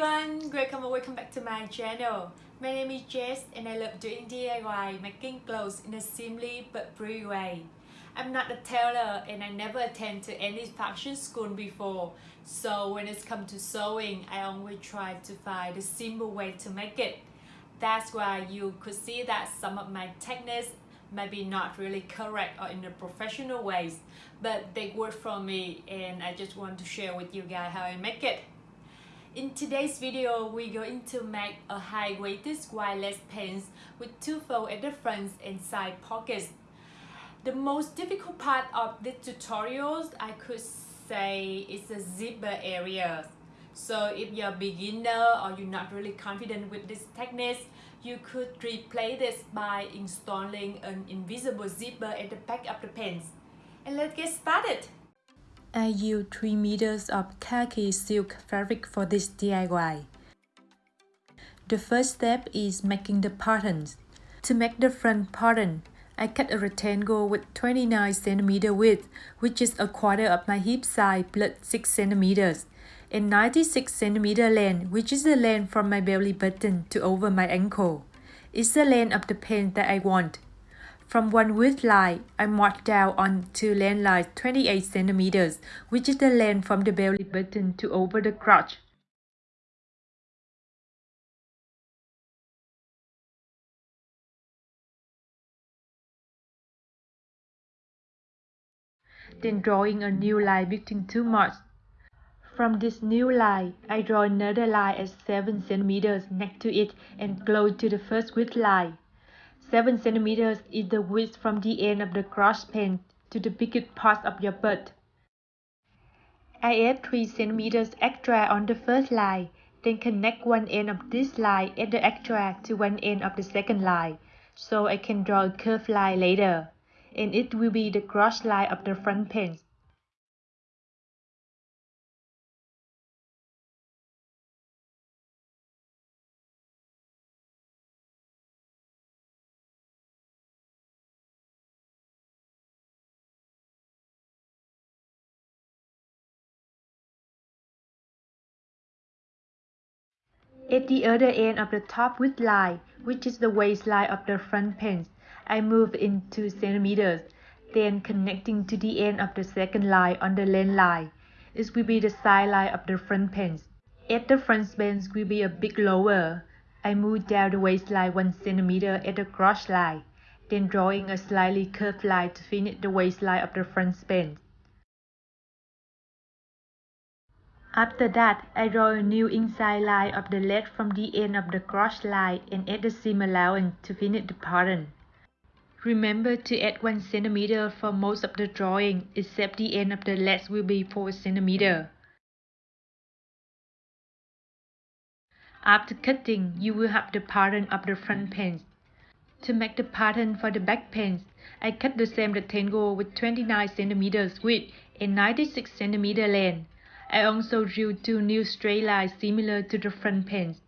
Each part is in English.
everyone, welcome or welcome back to my channel. My name is Jess and I love doing DIY, making clothes in a simply but pretty way. I'm not a tailor and I never attend to any fashion school before. So when it's come to sewing, I always try to find a simple way to make it. That's why you could see that some of my techniques maybe not really correct or in the professional ways, but they work for me and I just want to share with you guys how I make it. In today's video, we're going to make a high-waisted wireless pants with two folds at the front and side pockets. The most difficult part of this tutorials, I could say, is the zipper area. So if you're a beginner or you're not really confident with this technique, you could replay this by installing an invisible zipper at the back of the pants. And let's get started! I use 3 meters of khaki silk fabric for this DIY. The first step is making the patterns. To make the front pattern, I cut a rectangle with 29 cm width, which is a quarter of my hip size plus 6 cm, and 96 cm length, which is the length from my belly button to over my ankle. It's the length of the pants that I want. From one width line, I mark down on two length lines 28 centimeters, which is the length from the belly button to over the crotch. Then drawing a new line between two marks. From this new line, I draw another line at 7 centimeters next to it and close to the first width line. 7 centimeters is the width from the end of the cross pen to the biggest part of your butt. I add 3 centimeters extra on the first line, then connect one end of this line and the extra to one end of the second line, so I can draw a curved line later, and it will be the cross line of the front pants. At the other end of the top width line, which is the waistline of the front pants, I move in 2 centimeters, then connecting to the end of the second line on the length line. It will be the side line of the front pants. At the front pants will be a bit lower. I move down the waistline 1 centimeter at the cross line, then drawing a slightly curved line to finish the waistline of the front pants. After that, I draw a new inside line of the leg from the end of the cross line and add the seam allowance to finish the pattern. Remember to add 1 cm for most of the drawing, except the end of the legs will be 4 cm. After cutting, you will have the pattern of the front pants. To make the pattern for the back pants, I cut the same rectangle with 29 cm width and 96 cm length. I also drew two new straight lines similar to the front pants.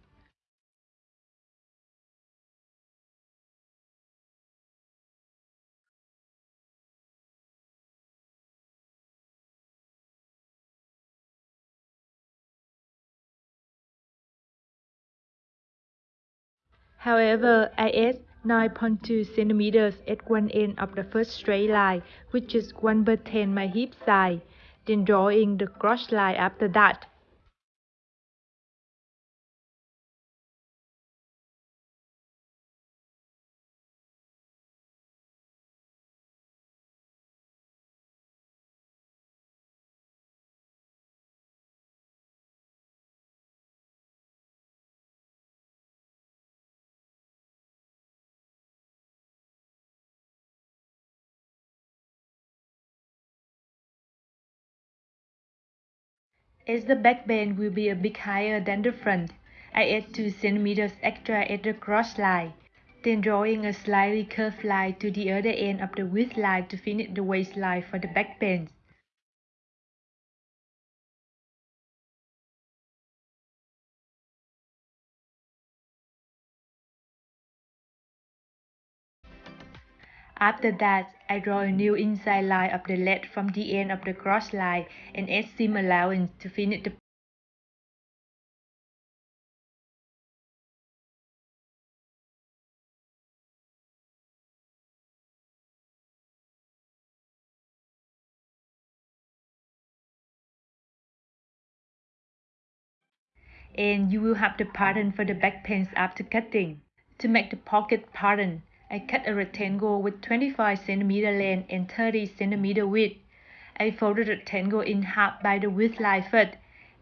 However, I add 9.2 centimeters at one end of the first straight line, which is 1 by 10 my hip size then drawing the cross line after that. As the back bend will be a bit higher than the front, I add 2 cm extra at the cross line, then drawing a slightly curved line to the other end of the width line to finish the waistline for the back bend. After that, I draw a new inside line of the lead from the end of the cross line and add seam allowance to finish the and you will have the pattern for the back pants after cutting. To make the pocket pattern, I cut a rectangle with 25 cm length and 30 cm width. I folded the rectangle in half by the width line first.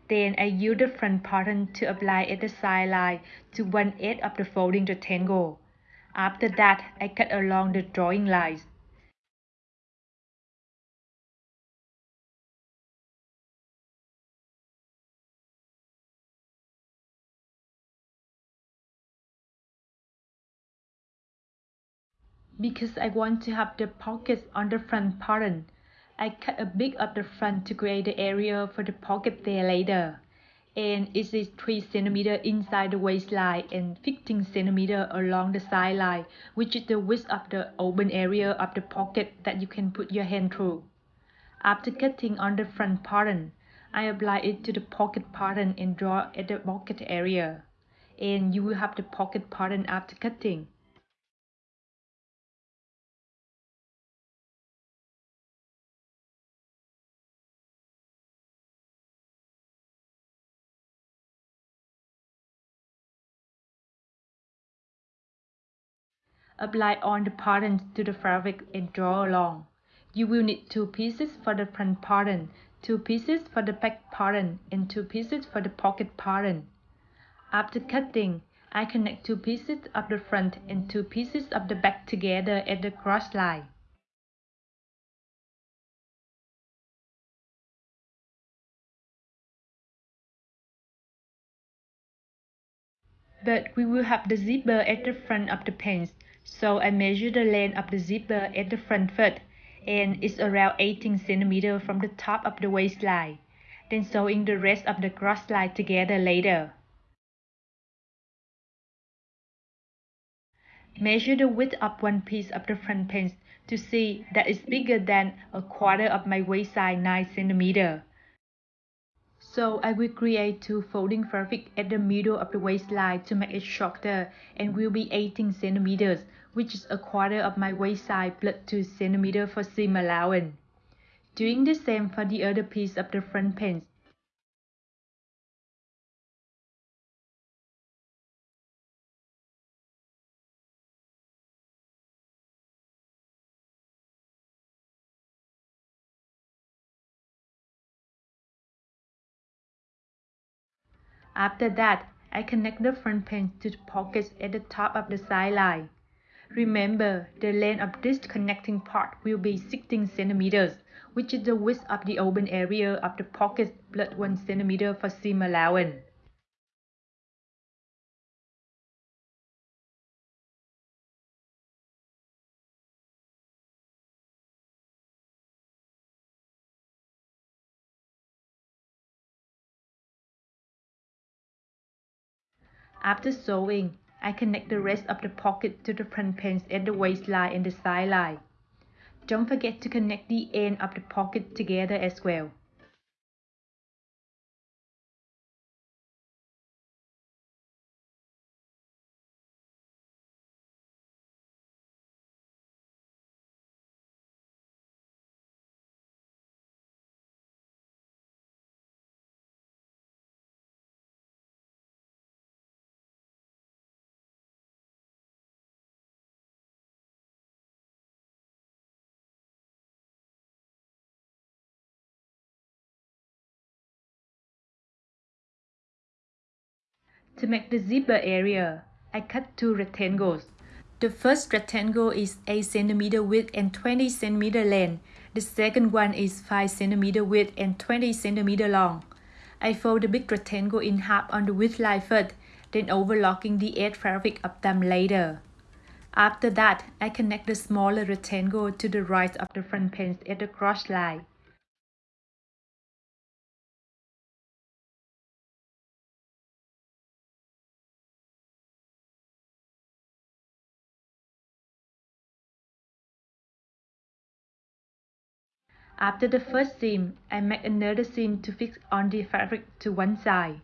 Then I use the front pattern to apply at the side line to one edge of the folding rectangle. After that, I cut along the drawing lines. Because I want to have the pockets on the front pattern, I cut a bit of the front to create the area for the pocket there later. And it is 3 cm inside the waistline and 15 cm along the side line, which is the width of the open area of the pocket that you can put your hand through. After cutting on the front pattern, I apply it to the pocket pattern and draw at the pocket area. And you will have the pocket pattern after cutting. Apply on the pattern to the fabric and draw along. You will need two pieces for the front pattern, two pieces for the back pattern, and two pieces for the pocket pattern. After cutting, I connect two pieces of the front and two pieces of the back together at the cross line. But we will have the zipper at the front of the pants, so I measure the length of the zipper at the front first, and it's around 18 cm from the top of the waistline, then sewing the rest of the cross line together later. Measure the width of one piece of the front pants to see that it's bigger than a quarter of my waist size 9 cm. So I will create two folding fabric at the middle of the waistline to make it shorter and will be 18 centimeters, which is a quarter of my waist size plus 2 centimeters for seam allowance. Doing the same for the other piece of the front pants. After that, I connect the front pants to the pockets at the top of the side line. Remember, the length of this connecting part will be 16 centimeters, which is the width of the open area of the pocket plus 1 centimeter for seam allowance. After sewing, I connect the rest of the pocket to the front pants at the waistline and the side line. Don't forget to connect the end of the pocket together as well. To make the zipper area, I cut two rectangles. The first rectangle is 8 cm width and 20 cm length. The second one is 5 cm width and 20 cm long. I fold the big rectangle in half on the width line first, then overlocking the edge fabric of them later. After that, I connect the smaller rectangle to the right of the front pants at the cross line. After the first seam, I make another seam to fix on the fabric to one side.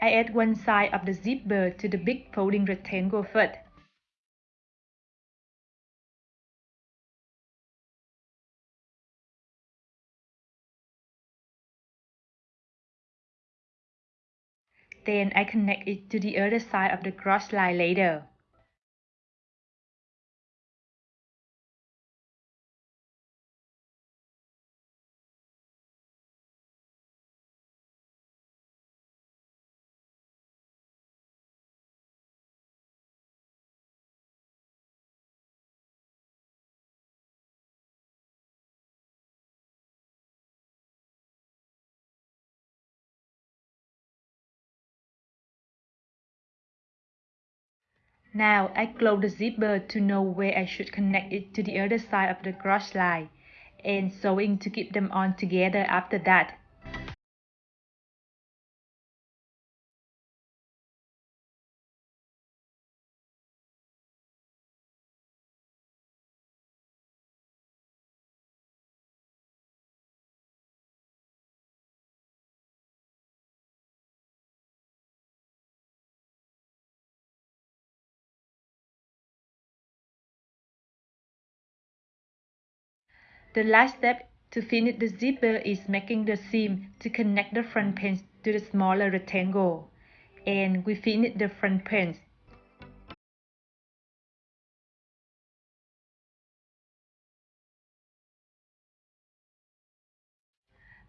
I add one side of the zipper to the big folding rectangle first. Then I connect it to the other side of the cross line later. Now I close the zipper to know where I should connect it to the other side of the cross line and sewing to keep them on together after that. The last step to finish the zipper is making the seam to connect the front pins to the smaller rectangle. And we finish the front pins.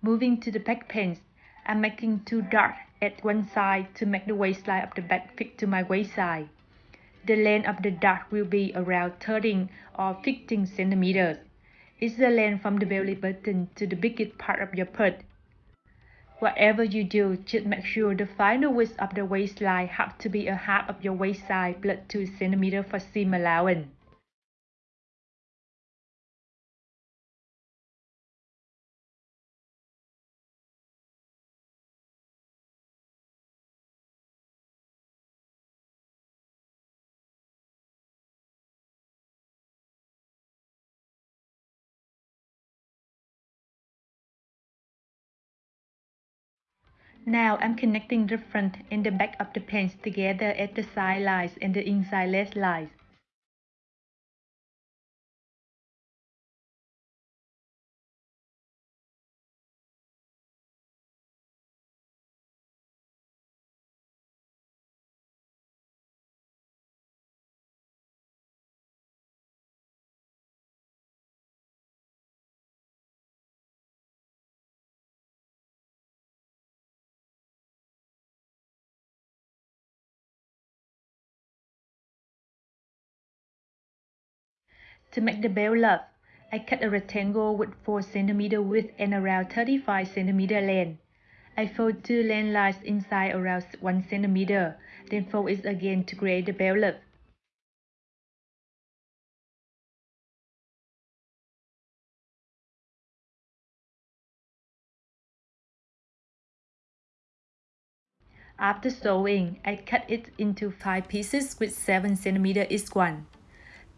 Moving to the back pants, I'm making two darts at one side to make the waistline of the back fit to my waist side. The length of the dart will be around 13 or 15 centimeters is the length from the belly button to the biggest part of your butt. Whatever you do, just make sure the final width of the waistline have to be a half of your waist size plus 2 cm for seam allowance. Now I'm connecting the front and the back of the pants together at the side lines and the inside leg lines. To make the bell loop, I cut a rectangle with 4 cm width and around 35 cm length. I fold two length lines inside around 1 cm, then fold it again to create the bell loop. After sewing, I cut it into 5 pieces with 7 cm each one.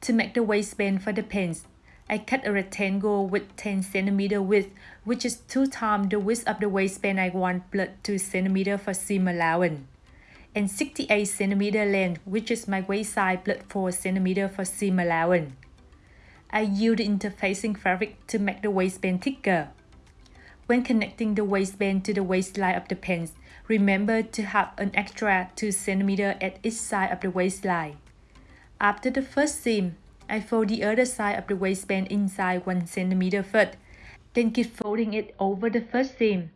To make the waistband for the pants, I cut a rectangle with 10 cm width, which is 2 times the width of the waistband I want plus 2 cm for seam allowance, and 68 cm length, which is my waist size plus 4 cm for seam allowance. I use the interfacing fabric to make the waistband thicker. When connecting the waistband to the waistline of the pants, remember to have an extra 2 cm at each side of the waistline. After the first seam, I fold the other side of the waistband inside 1 cm first, then keep folding it over the first seam.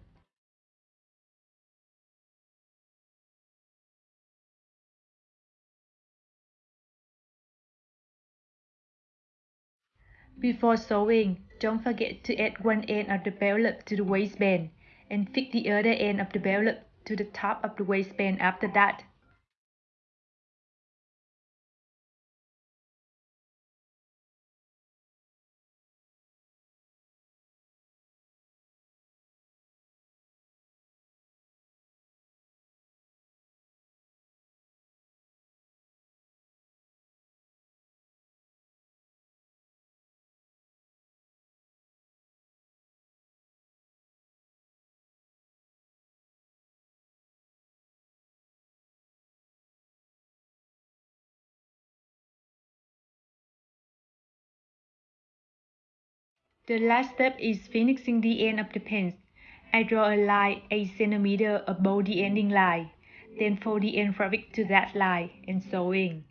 Before sewing, don't forget to add one end of the belt to the waistband and fix the other end of the belt to the top of the waistband after that. The last step is finishing the end of the pants. I draw a line 8 cm above the ending line. Then fold the end fabric to that line and sewing.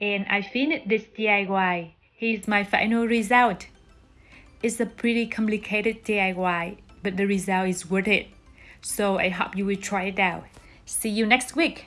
And I finished this DIY. Here's my final result. It's a pretty complicated DIY, but the result is worth it. So I hope you will try it out. See you next week.